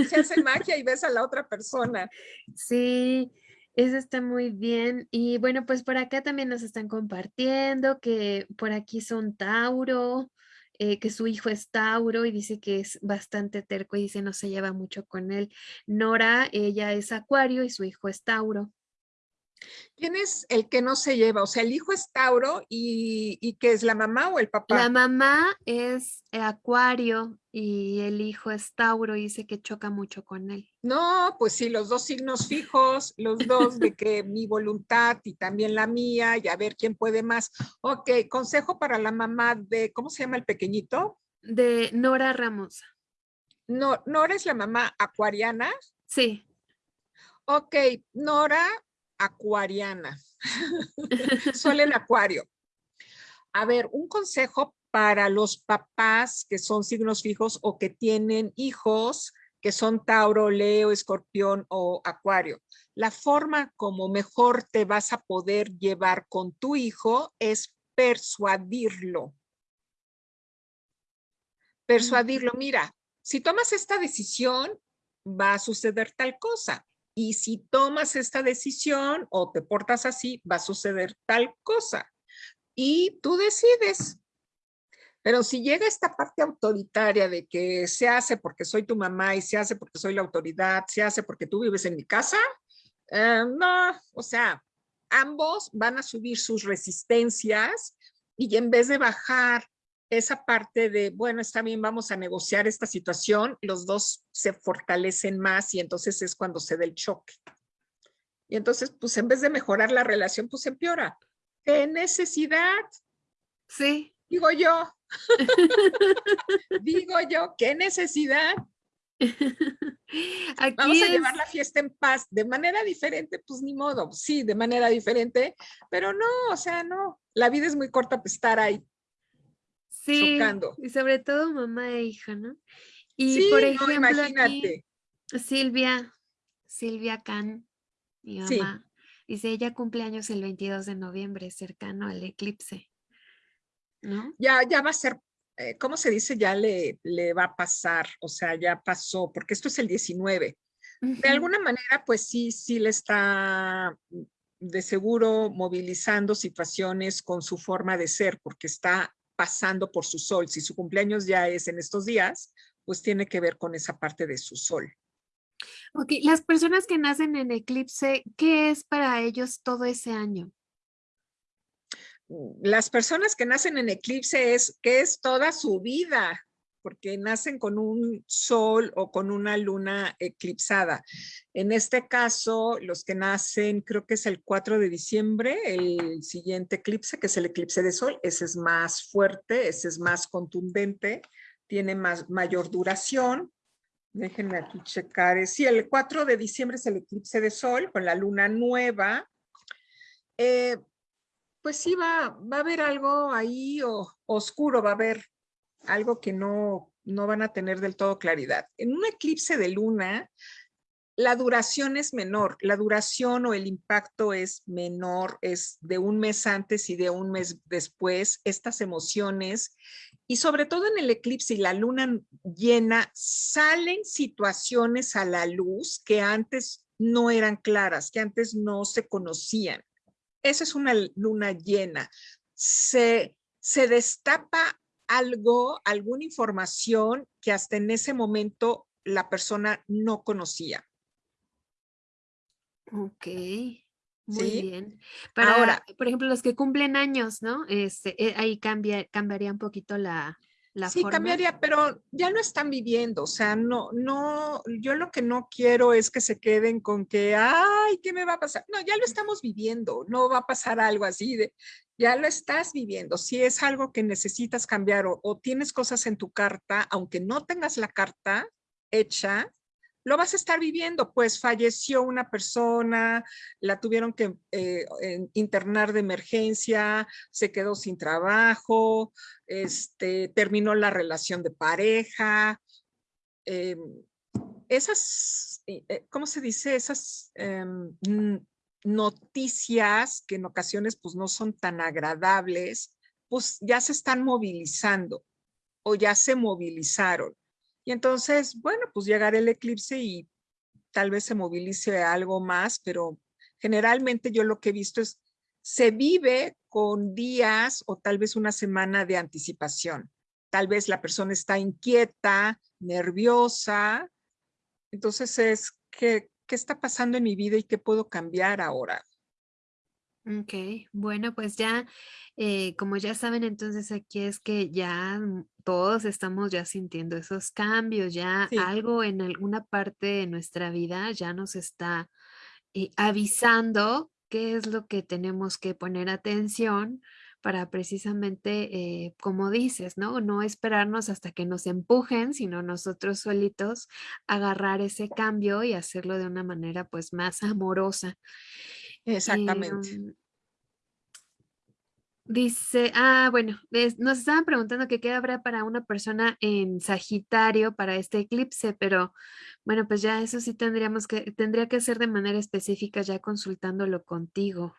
se hace *laughs* magia y ves a la otra persona. Sí, eso está muy bien. Y bueno, pues por acá también nos están compartiendo que por aquí son Tauro, eh, que su hijo es Tauro y dice que es bastante terco y dice no se lleva mucho con él. Nora, ella es Acuario y su hijo es Tauro. ¿Quién es el que no se lleva? O sea, el hijo es Tauro y, y ¿qué es la mamá o el papá? La mamá es Acuario y el hijo es Tauro y dice que choca mucho con él. No, pues sí, los dos signos fijos, los dos de que mi voluntad y también la mía y a ver quién puede más. Ok, consejo para la mamá de, ¿cómo se llama el pequeñito? De Nora Ramos. No, Nora es la mamá acuariana. Sí. Ok, Nora, acuariana. Sol en acuario. A ver, un consejo para los papás que son signos fijos o que tienen hijos que son Tauro, Leo, Escorpión o Acuario. La forma como mejor te vas a poder llevar con tu hijo es persuadirlo. Persuadirlo, mira, si tomas esta decisión, va a suceder tal cosa y si tomas esta decisión o te portas así, va a suceder tal cosa. Y tú decides. Pero si llega esta parte autoritaria de que se hace porque soy tu mamá y se hace porque soy la autoridad, se hace porque tú vives en mi casa, eh, no, o sea, ambos van a subir sus resistencias y en vez de bajar esa parte de, bueno, está bien, vamos a negociar esta situación, los dos se fortalecen más y entonces es cuando se da el choque. Y entonces, pues en vez de mejorar la relación, pues empeora. ¿Qué necesidad? Sí. Digo yo. *laughs* Digo yo, ¿qué necesidad? *laughs* Vamos a llevar la fiesta en paz, de manera diferente, pues ni modo, sí, de manera diferente, pero no, o sea, no, la vida es muy corta para estar ahí sí, Y sobre todo mamá e hija, ¿no? Y por ejemplo, imagínate. Silvia, Silvia Can, mi mamá, dice, ella cumpleaños el 22 de noviembre, cercano al eclipse. ¿No? Ya, ya va a ser, eh, ¿cómo se dice? Ya le, le va a pasar, o sea, ya pasó, porque esto es el 19. De alguna manera, pues sí, sí le está de seguro movilizando situaciones con su forma de ser, porque está pasando por su sol. Si su cumpleaños ya es en estos días, pues tiene que ver con esa parte de su sol. Ok, las personas que nacen en eclipse, ¿qué es para ellos todo ese año? Las personas que nacen en eclipse es que es toda su vida porque nacen con un sol o con una luna eclipsada. En este caso, los que nacen, creo que es el 4 de diciembre, el siguiente eclipse, que es el eclipse de sol, ese es más fuerte, ese es más contundente, tiene más, mayor duración. Déjenme aquí checar. Sí, el 4 de diciembre es el eclipse de sol con la luna nueva. Eh, pues sí, va, va a haber algo ahí o, oscuro, va a haber algo que no, no van a tener del todo claridad. En un eclipse de luna, la duración es menor, la duración o el impacto es menor, es de un mes antes y de un mes después, estas emociones, y sobre todo en el eclipse y la luna llena, salen situaciones a la luz que antes no eran claras, que antes no se conocían. Esa es una luna llena. Se, se destapa algo, alguna información que hasta en ese momento la persona no conocía. Ok, muy bien. Para, Ahora, por ejemplo, los que cumplen años, ¿no? Este, eh, ahí cambia, cambiaría un poquito la, la sí, cambiaría, pero ya lo están viviendo, o sea, no, no, yo lo que no quiero es que se queden con que, ay, ¿qué me va a pasar? No, ya lo estamos viviendo, no va a pasar algo así de, ya lo estás viviendo. Si es algo que necesitas cambiar o, o tienes cosas en tu carta, aunque no tengas la carta hecha, lo vas a estar viviendo, pues falleció una persona, la tuvieron que eh, internar de emergencia, se quedó sin trabajo, este, terminó la relación de pareja. Em, esas, eh, ¿cómo se dice? Esas em, noticias que en ocasiones pues no son tan agradables, pues ya se están movilizando o ya se movilizaron. Y entonces, bueno, pues llegará el eclipse y tal vez se movilice algo más, pero generalmente yo lo que he visto es, se vive con días o tal vez una semana de anticipación. Tal vez la persona está inquieta, nerviosa. Entonces es, ¿qué, qué está pasando en mi vida y qué puedo cambiar ahora? Ok, bueno, pues ya, eh, como ya saben, entonces aquí es que ya todos estamos ya sintiendo esos cambios, ya algo en alguna parte de nuestra vida ya nos está eh, avisando qué es lo que tenemos que poner atención para precisamente, eh, como dices, ¿no? No esperarnos hasta que nos empujen, sino nosotros solitos agarrar ese cambio y hacerlo de una manera pues más amorosa. Exactamente. Em, dice, ah, bueno, nos estaban preguntando que qué habrá para una persona en Sagitario para este eclipse, pero bueno, pues ya eso sí tendríamos que, tendría que ser de manera específica ya consultándolo contigo.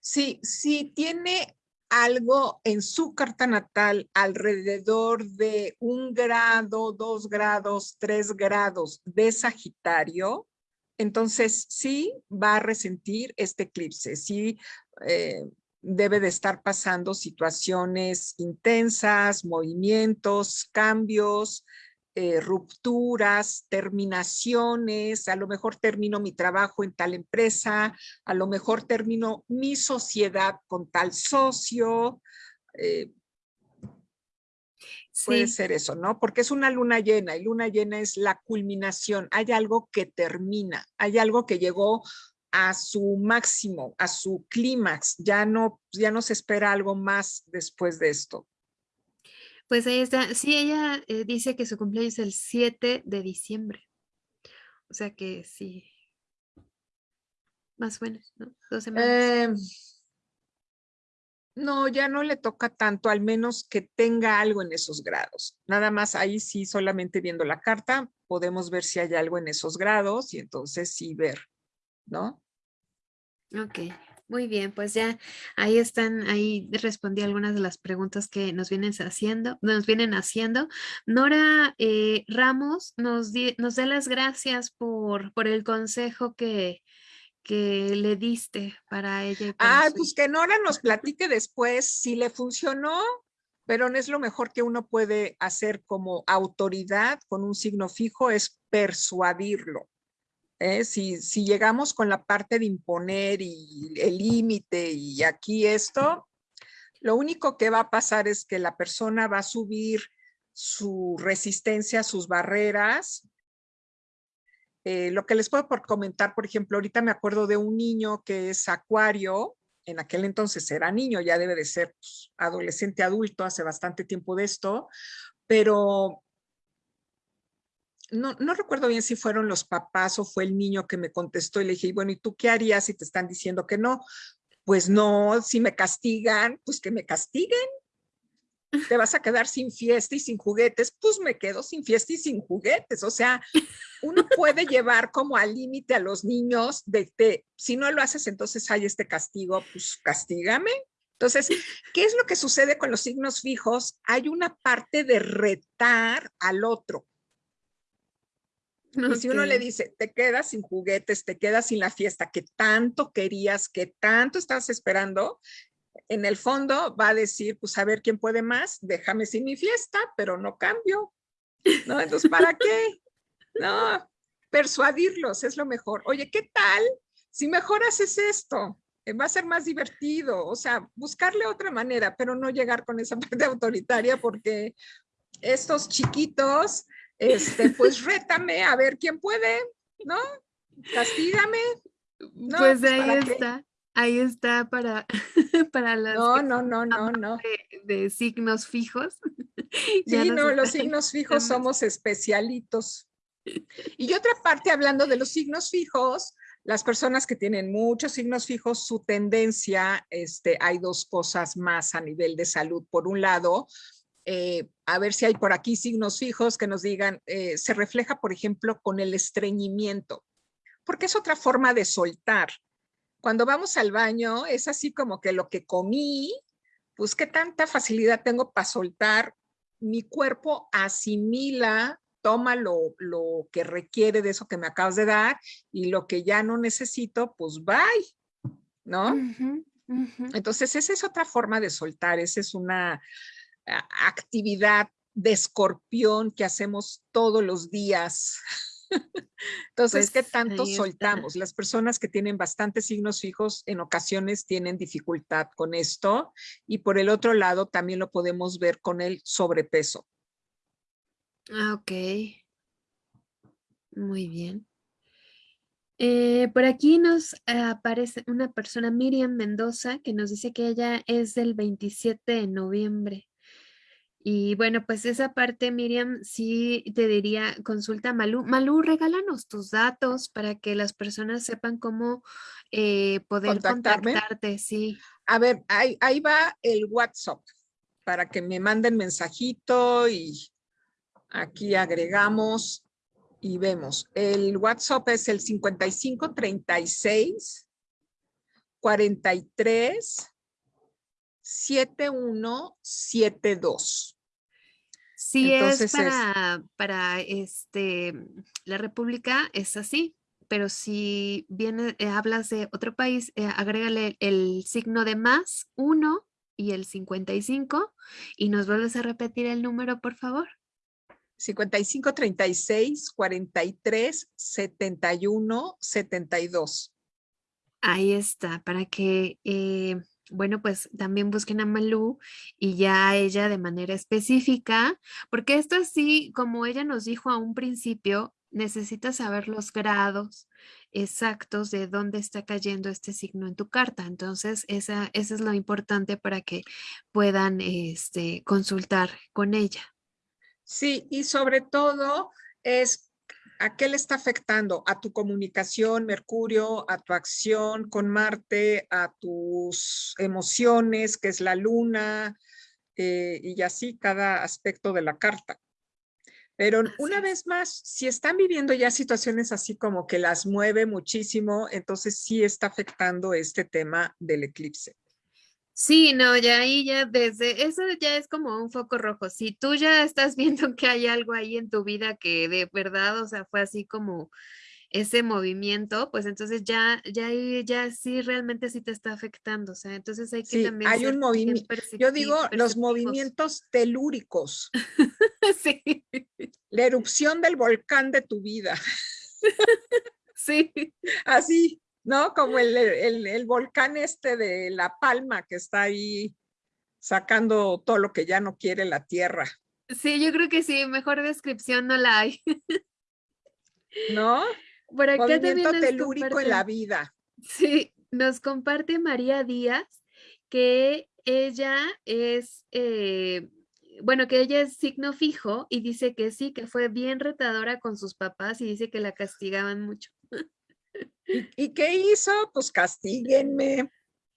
Sí, sí tiene algo en su carta natal alrededor de un grado, dos grados, tres grados de Sagitario, entonces, sí va a resentir este eclipse, sí eh, debe de estar pasando situaciones intensas, movimientos, cambios, eh, rupturas, terminaciones, a lo mejor termino mi trabajo en tal empresa, a lo mejor termino mi sociedad con tal socio, eh, Puede ser eso, ¿no? Porque es una luna llena y luna llena es la culminación. Hay algo que termina, hay algo que llegó a su máximo, a su clímax. Ya no, ya no se espera algo más después de esto. Pues ahí está. Sí, ella eh, dice que su cumpleaños es el 7 de diciembre. O sea que sí. Más o menos, ¿no? Dos semanas. Eh, no, ya no le toca tanto, al menos que tenga algo en esos grados. Nada más ahí sí, solamente viendo la carta, podemos ver si hay algo en esos grados y entonces sí ver, ¿no? Ok, muy bien, pues ya ahí están, ahí respondí algunas de las preguntas que nos vienen haciendo, nos vienen haciendo. Nora eh, Ramos nos, nos da las gracias por, por el consejo que, que le diste para ella? Ah, pues que Nora nos platique después si le funcionó, pero no es lo mejor que uno puede hacer como autoridad con un signo fijo, es persuadirlo. ¿eh? Si, si llegamos con la parte de imponer y el límite y aquí esto, lo único que va a pasar es que la persona va a subir su resistencia, sus barreras, eh, lo que les puedo por comentar, por ejemplo, ahorita me acuerdo de un niño que es acuario, en aquel entonces era niño, ya debe de ser pues, adolescente adulto, hace bastante tiempo de esto, pero no, no, recuerdo bien si fueron los papás o fue el niño que me contestó y le dije, bueno, ¿y tú qué harías si te están diciendo que no? Pues no, si me castigan, pues que me castiguen te vas a quedar sin fiesta y sin juguetes, pues me quedo sin fiesta y sin juguetes. O sea, uno puede llevar como al límite a los niños de, que si no lo haces, entonces hay este castigo, pues castígame. Entonces, ¿qué es lo que sucede con los signos fijos? Hay una parte de retar al otro. Y si uno le dice, te quedas sin juguetes, te quedas sin la fiesta que tanto querías, que tanto estabas esperando, en el fondo va a decir, pues a ver quién puede más, déjame sin mi fiesta, pero no cambio. ¿No? Entonces, ¿para qué? No, persuadirlos es lo mejor. Oye, ¿qué tal si mejor haces esto? Eh, va a ser más divertido, o sea, buscarle otra manera, pero no llegar con esa *laughs* parte autoritaria porque estos chiquitos, este, pues rétame a ver quién puede, ¿no? Castígame. No, pues, pues ahí está. Ahí está para, *laughs* para las... No, no, no, no, no. De, signos fijos. *laughs* Sí, no, los signos fijos somos especialitos. *laughs* Y otra parte, hablando de los signos fijos, las personas que tienen muchos signos fijos, su tendencia, este, hay dos cosas más a nivel de salud. Por un lado, eh, a ver si hay por aquí signos fijos que nos digan, eh, se refleja, por ejemplo, con el estreñimiento, porque es otra forma de soltar cuando vamos al baño es así como que lo que comí, pues qué tanta facilidad tengo para soltar, mi cuerpo asimila, toma lo, lo que requiere de eso que me acabas de dar y lo que ya no necesito, pues bye, ¿no? Entonces esa es otra forma de soltar, esa es una actividad de escorpión que hacemos todos los días. Entonces, ¿qué pues, tanto soltamos? Las personas que tienen bastantes signos fijos en ocasiones tienen dificultad con esto y por el otro lado también lo podemos ver con el sobrepeso. Ah, ok. Muy bien. Eh, por aquí nos aparece una persona, Miriam Mendoza, que nos dice que ella es del 27 de noviembre. Y bueno, pues esa parte, Miriam, sí te diría, consulta a Malú. Malú, regálanos tus datos para que las personas sepan cómo eh, poder contactarte, sí. A ver, ahí, ahí va el WhatsApp para que me manden mensajito y aquí agregamos y vemos. El WhatsApp es el 5536 43 7172. Sí, es para, para este, la República, es así, pero si viene, eh, hablas de otro país, eh, agrégale el signo de más, uno y el 55, y nos vuelves a repetir el número, por favor. 55 36 43 71 72. Ahí está, para que eh, bueno, pues también busquen a Malú y ya ella de manera específica, porque esto así, como ella nos dijo a un principio, necesitas saber los grados exactos de dónde está cayendo este signo en tu carta. Entonces, esa, es lo importante para que puedan este, consultar con ella. Sí, y sobre todo es ¿A qué le está afectando? A tu comunicación, Mercurio, a tu acción con Marte, a tus emociones, que es la luna, eh, y así cada aspecto de la carta. Pero una vez más, si están viviendo ya situaciones así como que las mueve muchísimo, entonces sí está afectando este tema del eclipse. Sí, no, ya ahí ya desde, eso ya es como un foco rojo. Si tú ya estás *laughs* viendo que hay algo ahí en tu vida que de verdad, o sea, fue así como ese movimiento, pues entonces ya, ya ya sí realmente sí te está afectando. O sea, entonces hay que sí, también. Hay un movimiento. Yo digo los movimientos telúricos. *laughs* sí. La erupción del volcán de tu vida. *laughs* sí. Así. ¿No? Como el, volcán este de La Palma que está ahí sacando todo lo que ya no quiere la tierra. Sí, yo creo que sí, mejor descripción no la hay. *laughs* ¿No? Por acá Movimiento telúrico en la vida. Sí, nos comparte María Díaz que ella es, eh, bueno, que ella es signo fijo y dice que sí, que fue bien retadora con sus papás y dice que la castigaban mucho. ¿Y, qué hizo? Pues castíguenme.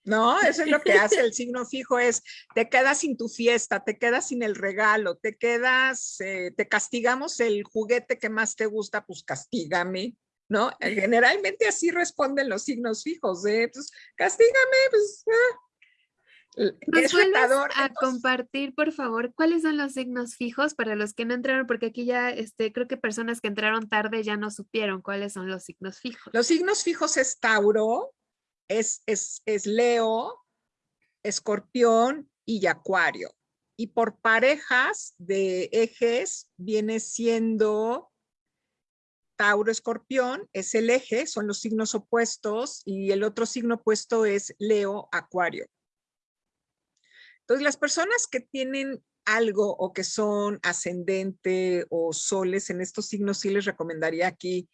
¿no? Eso es lo que hace el signo fijo, es te quedas sin tu fiesta, te quedas sin el regalo, te quedas, eh, te castigamos el juguete que más te gusta, pues castígame, ¿no? Generalmente así responden los signos fijos, ¿eh? Entonces, castígame, pues, ah, ¿Nos a compartir, por favor, cuáles son los signos fijos para los que no entraron? Porque aquí ya este, creo que personas que entraron tarde ya no supieron cuáles son los signos fijos. Los signos fijos es Tauro, es, es, es Leo, Escorpión y Acuario. Y por parejas de ejes viene siendo Tauro, Escorpión, es el eje, son los signos opuestos, y el otro signo opuesto es Leo, Acuario. Entonces, las personas que tienen algo o que son ascendente o soles en estos signos, sí les recomendaría aquí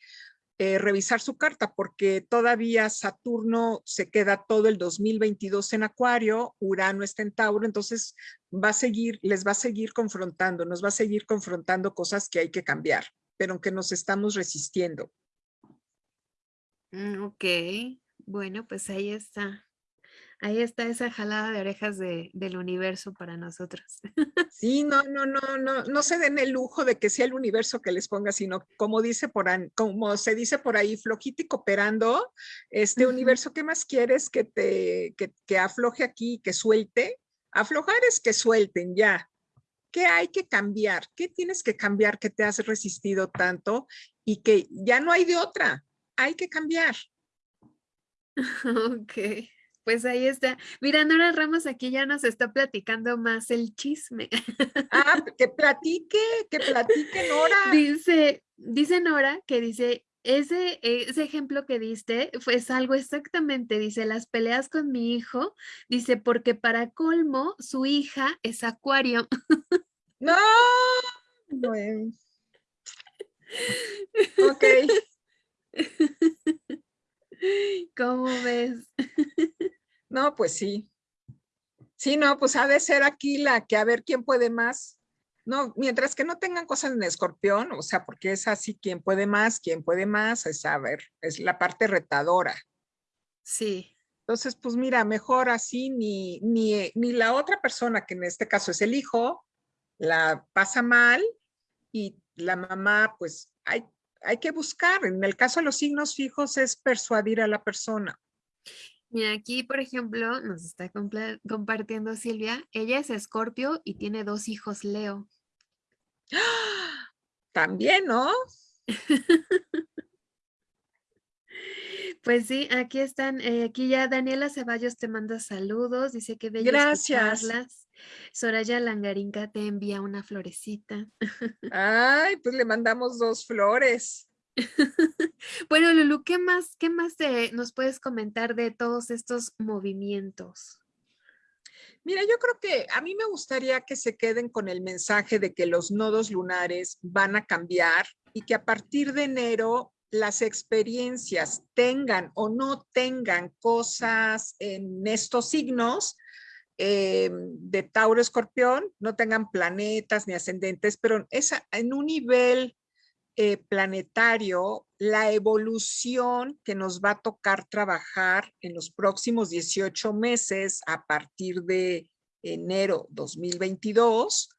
eh, revisar su carta porque todavía Saturno se queda todo el 2022 en Acuario, Urano está en Tauro, entonces va a seguir, les va a seguir confrontando, nos va a seguir confrontando cosas que hay que cambiar, pero aunque nos estamos resistiendo. Mm, ok, bueno, pues ahí está. Ahí está esa jalada de orejas del universo para nosotros. *laughs* Sí, no, no, no, no, no se den el lujo de que sea el universo que les ponga, sino como dice por como se dice por ahí, flojito y cooperando, este universo, ¿qué más quieres que te, que, que afloje aquí, que suelte? Aflojar es que suelten ya. ¿Qué hay que cambiar? ¿Qué tienes que cambiar que te has resistido tanto y que ya no hay de otra? Hay que cambiar. *laughs* Ok. Pues ahí está. Mira, Nora Ramos aquí ya nos está platicando más el chisme. Ah, *laughs* que platique, que platique Nora. Dice, dice Nora que dice, ese, ese ejemplo que diste fue algo exactamente, dice, las peleas con mi hijo, dice, porque para colmo, su hija es acuario. *laughs* No, bueno. Ok. *laughs* ¿Cómo ves? No, pues sí. Sí, no, pues ha de ser aquí la que a ver quién puede más. No, mientras que no tengan cosas en escorpión, o sea, porque es así, quién puede más, quién puede más, es a ver, es la parte retadora. Sí. Entonces, pues mira, mejor así, ni, ni, ni la otra persona, que en este caso es el hijo, la pasa mal y la mamá, pues hay, hay que buscar. En el caso de los signos fijos es persuadir a la persona. Mira, aquí, por ejemplo, nos está compartiendo Silvia. Ella es escorpio y tiene dos hijos Leo. También, ¿no? *laughs* Pues sí, aquí están, eh, aquí ya Daniela Ceballos te manda saludos, dice que bello Gracias. Soraya Langarinca te envía una florecita. *laughs* Ay, pues le mandamos dos flores. *laughs* bueno, Lulu, ¿qué más, qué más nos puedes comentar de todos estos movimientos? Mira, yo creo que a mí me gustaría que se queden con el mensaje de que los nodos lunares van a cambiar y que a partir de enero las experiencias tengan o no tengan cosas en estos signos eh, de Tauro Escorpión, no tengan planetas ni ascendentes, pero esa, en un nivel eh, planetario la evolución que nos va a tocar trabajar en los próximos 18 meses a partir de enero 2022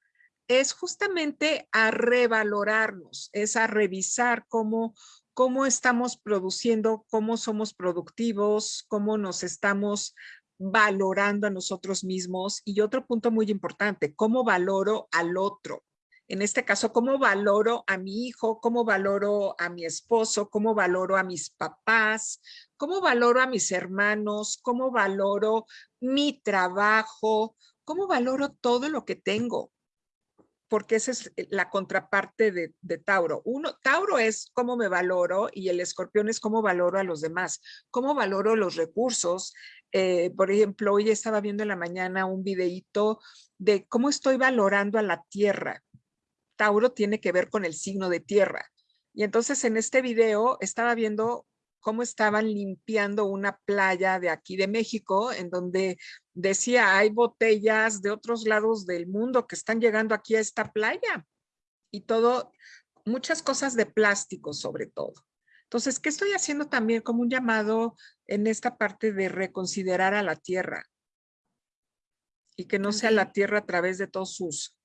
es justamente a revalorarnos, es a revisar cómo, cómo estamos produciendo, cómo somos productivos, cómo nos estamos valorando a nosotros mismos. Y otro punto muy importante, cómo valoro al otro en este caso, cómo valoro a mi hijo, cómo valoro a mi esposo, cómo valoro a mis papás, cómo valoro a mis hermanos, cómo valoro mi trabajo, cómo valoro todo lo que tengo. Porque esa es la contraparte de, Tauro. Uno, Tauro es cómo me valoro y el escorpión es cómo valoro a los demás, cómo valoro los recursos. Eh, por ejemplo, hoy estaba viendo en la mañana un videíto de cómo estoy valorando a la tierra, Tauro tiene que ver con el signo de tierra. Y entonces en este video estaba viendo cómo estaban limpiando una playa de aquí de México, en donde decía, hay botellas de otros lados del mundo que están llegando aquí a esta playa. Y todo, muchas cosas de plástico sobre todo. Entonces, ¿qué estoy haciendo también como un llamado en esta parte de reconsiderar a la tierra? Y que no sea la tierra a través de todos sus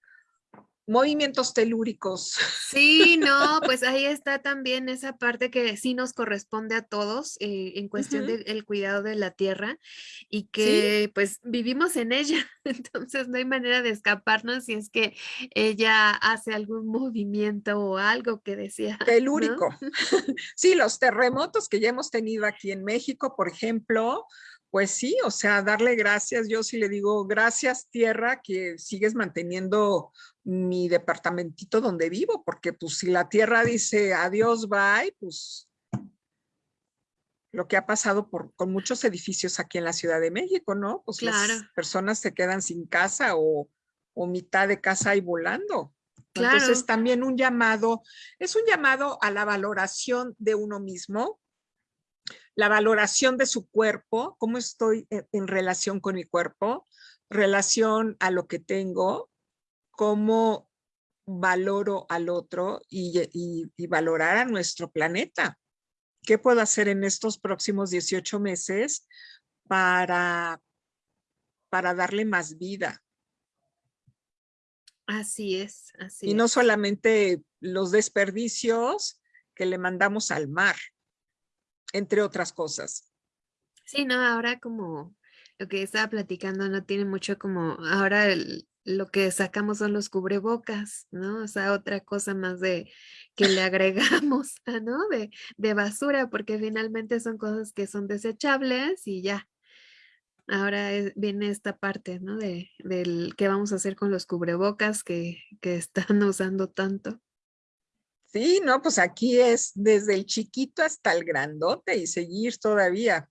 movimientos telúricos. Sí, no, *laughs* pues ahí está también esa parte que sí nos corresponde a todos eh, en cuestión del cuidado de la tierra y que pues vivimos en ella, *laughs* entonces no hay manera de escaparnos si es que ella hace algún movimiento o algo que decía. Telúrico. *laughs* Sí, los terremotos que ya hemos tenido aquí en México, por ejemplo, pues sí, o sea, darle gracias, yo sí le digo, gracias tierra que sigues manteniendo mi departamentito donde vivo, porque pues si la tierra dice adiós, bye, pues lo que ha pasado por, con muchos edificios aquí en la Ciudad de México, ¿no? Pues las personas se quedan sin casa o, o mitad de casa y volando. Entonces también un llamado, es un llamado a la valoración de uno mismo, la valoración de su cuerpo, cómo estoy en, relación con mi cuerpo, relación a lo que tengo, cómo valoro al otro y, valorar a nuestro planeta. ¿Qué puedo hacer en estos próximos 18 meses para, para darle más vida? Así es, así Y no solamente los desperdicios que le mandamos al mar, entre otras cosas. Sí, no, ahora como lo que estaba platicando no tiene mucho como, ahora lo que sacamos son los cubrebocas, ¿no? O sea, otra cosa más de que le agregamos, *laughs* ¿no? De, de basura, porque finalmente son cosas que son desechables y ya, ahora viene esta parte, ¿no? De, del qué vamos a hacer con los cubrebocas que, *laughs* están usando tanto. Sí, no, pues aquí es desde el chiquito hasta el grandote y seguir todavía.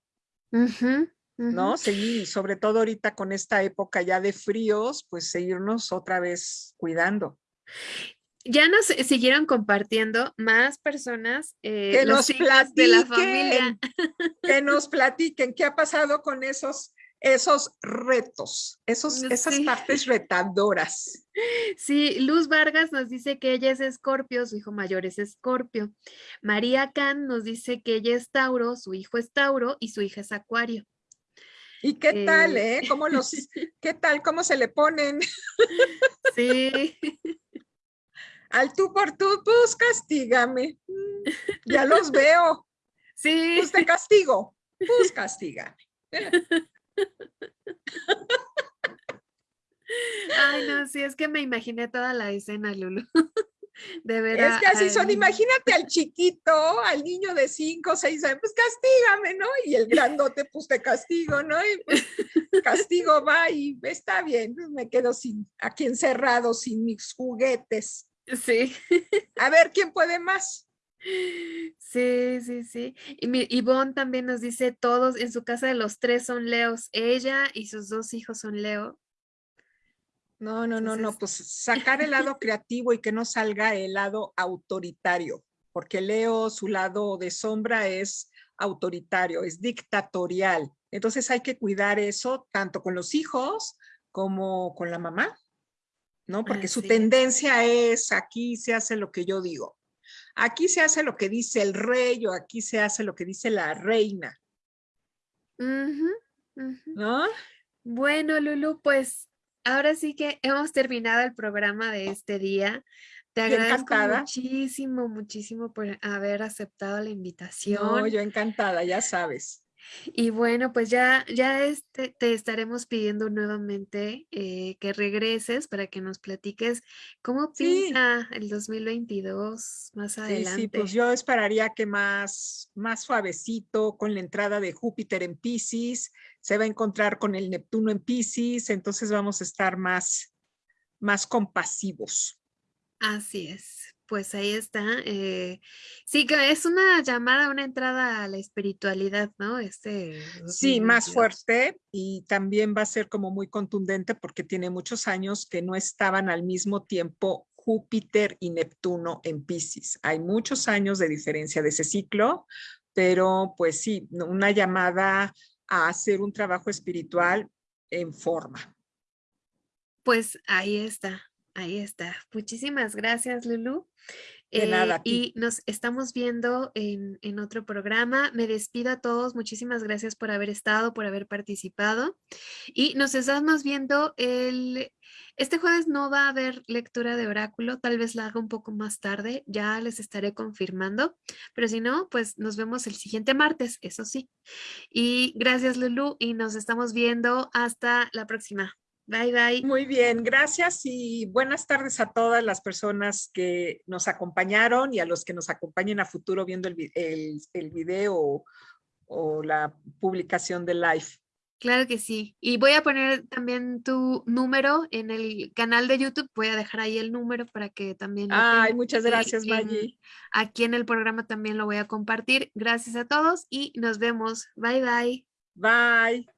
¿No? Seguir, sobre todo ahorita con esta época ya de fríos, pues seguirnos otra vez cuidando. Ya nos siguieron compartiendo más personas eh, que nos platiquen, de la familia. *laughs* Que nos platiquen qué ha pasado con esos esos retos, esos, esas *laughs* partes retadoras. Sí, Luz Vargas nos dice que ella es Escorpio, su hijo mayor es Escorpio. María Can nos dice que ella es Tauro, su hijo es Tauro y su hija es Acuario. ¿Y qué tal, eh? ¿Cómo los, *laughs* qué tal, cómo se le ponen? Sí. Al tú por tú, pues castígame. Ya los veo. Sí. Pues te castigo, pues castígame. Ay, no, sí, es que me imaginé toda la escena, Lulu. De verdad. Es que así son, imagínate al chiquito, al niño de 5 o 6 años, pues castígame, ¿no? Y el grandote, pues te castigo, ¿no? Y pues, castigo va y está bien, pues, me quedo sin, aquí encerrado, sin mis juguetes. Sí. A ver, ¿quién puede más? Sí, sí, sí. Y mi, Ivonne también nos dice, todos en su casa de los tres son leos, ella y sus dos hijos son leo. No, no, no, no, pues sacar el lado creativo y que no salga el lado autoritario, porque Leo, su lado de sombra es autoritario, es dictatorial. Entonces hay que cuidar eso tanto con los hijos como con la mamá, ¿no? Porque su tendencia es aquí se hace lo que yo digo. Aquí se hace lo que dice el rey o aquí se hace lo que dice la reina. ¿No? Bueno, Lulu, pues ahora sí que hemos terminado el programa de este día. Te agradezco muchísimo, muchísimo por haber aceptado la invitación. No, yo encantada, ya sabes. Y bueno, pues ya, ya este, te estaremos pidiendo nuevamente eh, que regreses para que nos platiques cómo pinta el 2022 más adelante. Sí, pues yo esperaría que más, más suavecito con la entrada de Júpiter en Pisces, se va a encontrar con el Neptuno en Pisces, entonces vamos a estar más, más compasivos. Así es pues ahí está. Eh, sí, que es una llamada, una entrada a la espiritualidad, ¿no? Este. Sí, más fuerte y también va a ser como muy contundente porque tiene muchos años que no estaban al mismo tiempo Júpiter y Neptuno en Pisces. Hay muchos años de diferencia de ese ciclo, pero pues sí, una llamada a hacer un trabajo espiritual en forma. Pues ahí está, ahí está. Muchísimas gracias, Lulu. Eh, y nos estamos viendo en, en, otro programa. Me despido a todos. Muchísimas gracias por haber estado, por haber participado. Y nos estamos viendo el... Este jueves no va a haber lectura de oráculo, tal vez la haga un poco más tarde, ya les estaré confirmando, pero si no, pues nos vemos el siguiente martes, eso sí. Y gracias Lulu y nos estamos viendo hasta la próxima. Bye, bye. Muy bien, gracias y buenas tardes a todas las personas que nos acompañaron y a los que nos acompañen a futuro viendo el, el, video o, la publicación de live. Claro que sí. Y voy a poner también tu número en el canal de YouTube. Voy a dejar ahí el número para que también... Ay, muchas gracias, Maggie. Aquí en el programa también lo voy a compartir. Gracias a todos y nos vemos. Bye, bye. Bye.